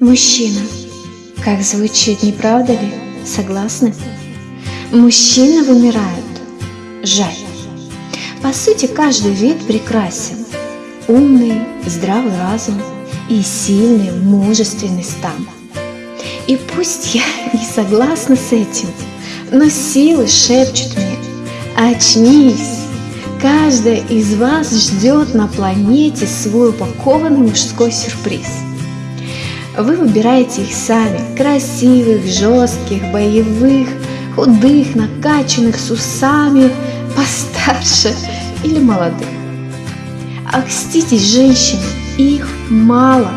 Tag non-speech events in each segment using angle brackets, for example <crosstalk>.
мужчина. Как звучит, не правда ли? Согласны? Мужчины вымирают. Жаль. По сути, каждый вид прекрасен. Умный, здравый разум и сильный, мужественный стан. И пусть я <laughs> не согласна с этим, но силы шепчут мне, очнись, каждая из вас ждет на планете свой упакованный мужской сюрприз. Вы выбираете их сами, красивых, жестких, боевых, худых, накачанных, с усами, <laughs> постарше или молодых. Окститесь, женщины, их мало,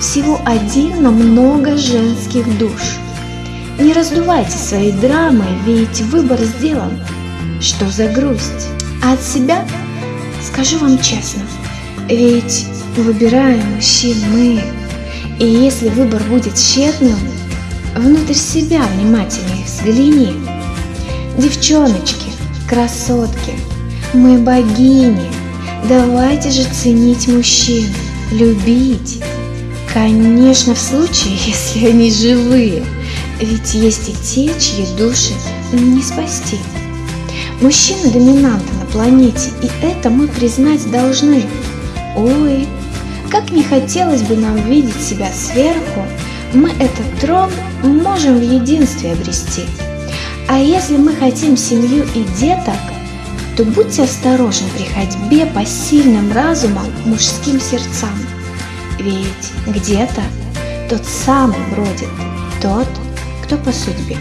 всего один на много женских душ. Не раздувайте своей драмой, ведь выбор сделан. Что за грусть? А от себя скажу вам честно, ведь выбираем мужчин мы, и если выбор будет тщетным, внутрь себя внимательнее взгляни. Девчоночки, красотки, мы богини, давайте же ценить мужчин, любить. Конечно, в случае, <laughs> если они живые, ведь есть и те, чьи души не спасти. Мужчина доминанта на планете, и это мы признать должны. Ой, как не хотелось бы нам видеть себя сверху, мы этот трон можем в единстве обрести. А если мы хотим семью и деток, то будьте осторожны при ходьбе по сильным разумам мужским сердцам. Ведь где-то тот самый бродит, тот, кто по судьбе.